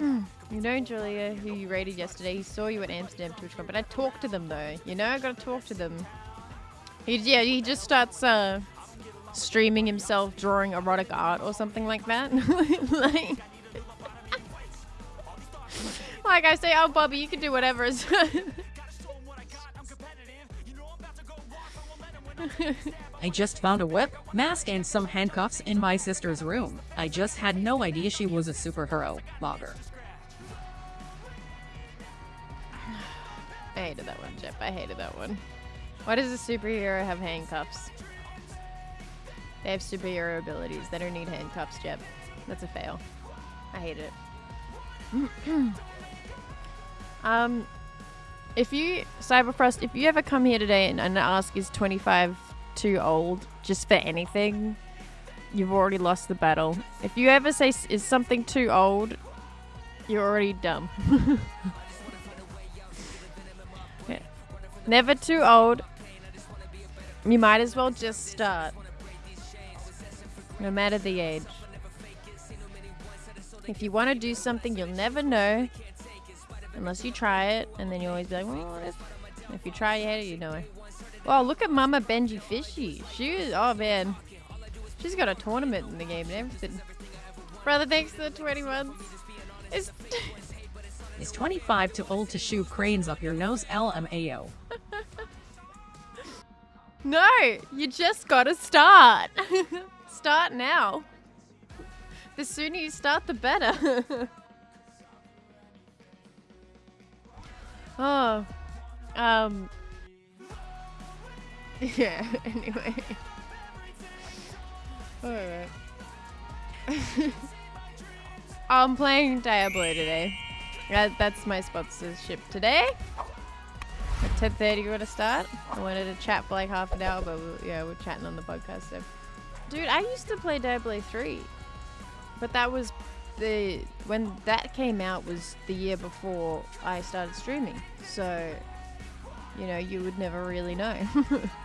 You know, Julia, who you rated yesterday, he saw you at Amsterdam TwitchCon, but I talked to them though. You know, I gotta talk to them. He, yeah, he just starts uh, streaming himself drawing erotic art or something like that. like, like I say, oh, Bobby, you can do whatever. I just found a whip, mask, and some handcuffs in my sister's room. I just had no idea she was a superhero. Logger. I hated that one, Jeff. I hated that one. Why does a superhero have handcuffs? They have superhero abilities. They don't need handcuffs, Jeb. That's a fail. I hate it. um, if you, Cyberfrost, if you ever come here today and, and ask is 25 too old just for anything, you've already lost the battle. If you ever say is something too old, you're already dumb. yeah. Never too old. You might as well just start. No matter the age. If you want to do something, you'll never know unless you try it, and then you always be like, well, if, if you try it, you know it. Oh, look at Mama Benjyfishy. She is, oh man. She's got a tournament in the game and everything. Brother, thanks for the 21. Is Is 25 too old to shoot cranes up your nose? LMAO. no, you just gotta start. start now. The sooner you start, the better. Oh. Um. Yeah, anyway. Alright. I'm playing Diablo today. That, that's my sponsorship today. At 10.30 we're gonna start. I wanted to chat for like half an hour, but we, yeah, we're chatting on the podcast, so. Dude, I used to play Diablo 3. But that was the when that came out was the year before I started streaming. So, you know, you would never really know.